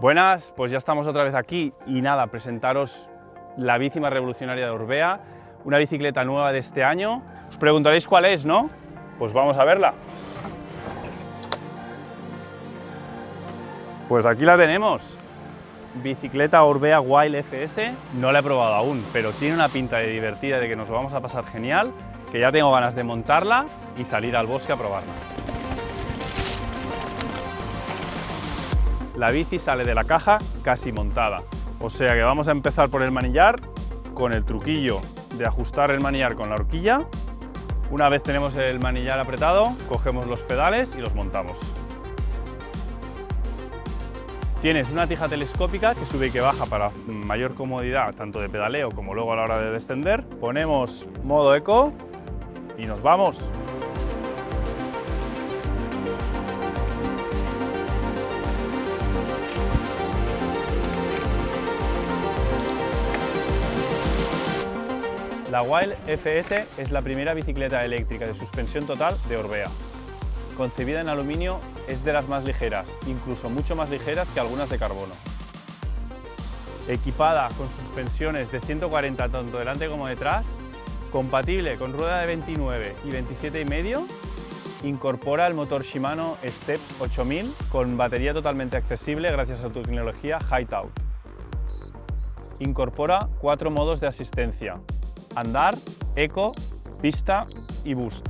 Buenas, pues ya estamos otra vez aquí y nada, presentaros la bici revolucionaria de Orbea, una bicicleta nueva de este año. Os preguntaréis cuál es, ¿no? Pues vamos a verla. Pues aquí la tenemos. Bicicleta Orbea Wild FS, no la he probado aún, pero tiene una pinta de divertida, de que nos lo vamos a pasar genial, que ya tengo ganas de montarla y salir al bosque a probarla. La bici sale de la caja casi montada, o sea que vamos a empezar por el manillar con el truquillo de ajustar el manillar con la horquilla. Una vez tenemos el manillar apretado, cogemos los pedales y los montamos. Tienes una tija telescópica que sube y que baja para mayor comodidad tanto de pedaleo como luego a la hora de descender. Ponemos modo eco y nos vamos. La Wild FS es la primera bicicleta eléctrica de suspensión total de Orbea. Concebida en aluminio, es de las más ligeras, incluso mucho más ligeras que algunas de carbono. Equipada con suspensiones de 140 tanto delante como detrás, compatible con rueda de 29 y 27,5, incorpora el motor Shimano Steps 8000 con batería totalmente accesible gracias a su tecnología Hightout. Incorpora cuatro modos de asistencia, andar, eco, pista y boost.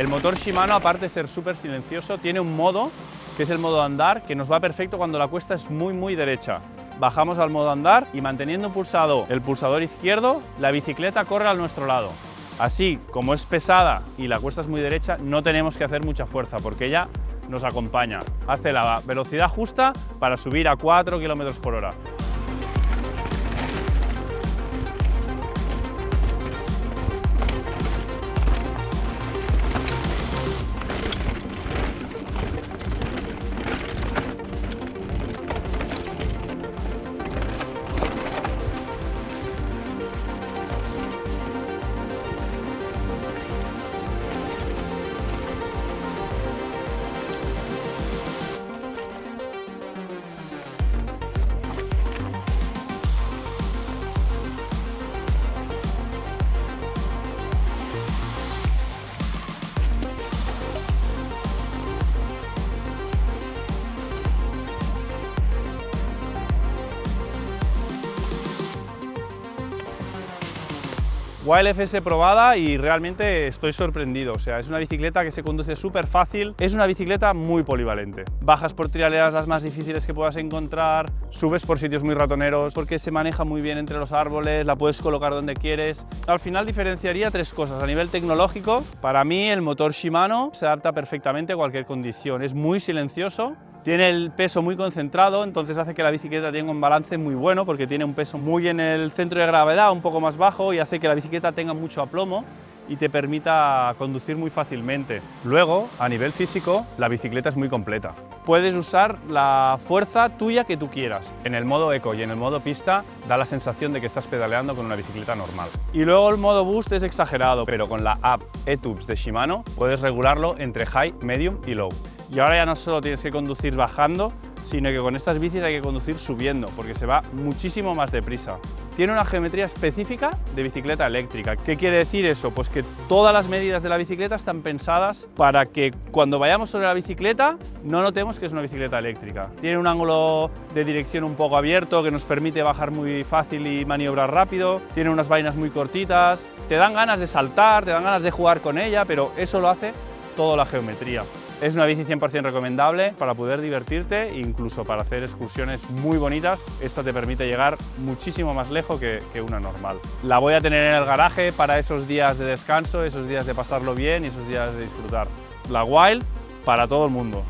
El motor Shimano, aparte de ser súper silencioso, tiene un modo, que es el modo andar, que nos va perfecto cuando la cuesta es muy muy derecha. Bajamos al modo andar y manteniendo pulsado el pulsador izquierdo, la bicicleta corre a nuestro lado. Así, como es pesada y la cuesta es muy derecha, no tenemos que hacer mucha fuerza porque ella nos acompaña. Hace la velocidad justa para subir a 4 km por hora. Wild FS probada y realmente estoy sorprendido, o sea, es una bicicleta que se conduce súper fácil, es una bicicleta muy polivalente. Bajas por trialeras las más difíciles que puedas encontrar, subes por sitios muy ratoneros porque se maneja muy bien entre los árboles, la puedes colocar donde quieres. Al final diferenciaría tres cosas. A nivel tecnológico, para mí el motor Shimano se adapta perfectamente a cualquier condición, es muy silencioso, tiene el peso muy concentrado, entonces hace que la bicicleta tenga un balance muy bueno porque tiene un peso muy en el centro de gravedad, un poco más bajo y hace que la bicicleta tenga mucho aplomo y te permita conducir muy fácilmente. Luego, a nivel físico, la bicicleta es muy completa. Puedes usar la fuerza tuya que tú quieras. En el modo eco y en el modo pista da la sensación de que estás pedaleando con una bicicleta normal. Y luego el modo boost es exagerado, pero con la app eTubes de Shimano puedes regularlo entre high, medium y low. Y ahora ya no solo tienes que conducir bajando, sino que con estas bicis hay que conducir subiendo, porque se va muchísimo más deprisa. Tiene una geometría específica de bicicleta eléctrica. ¿Qué quiere decir eso? Pues que todas las medidas de la bicicleta están pensadas para que cuando vayamos sobre la bicicleta no notemos que es una bicicleta eléctrica. Tiene un ángulo de dirección un poco abierto que nos permite bajar muy fácil y maniobrar rápido. Tiene unas vainas muy cortitas. Te dan ganas de saltar, te dan ganas de jugar con ella, pero eso lo hace toda la geometría. Es una bici 100% recomendable para poder divertirte, incluso para hacer excursiones muy bonitas. Esta te permite llegar muchísimo más lejos que, que, una normal. La voy a tener en el garaje para esos días de descanso, esos días de pasarlo bien y esos días de disfrutar. La Wild para todo el mundo.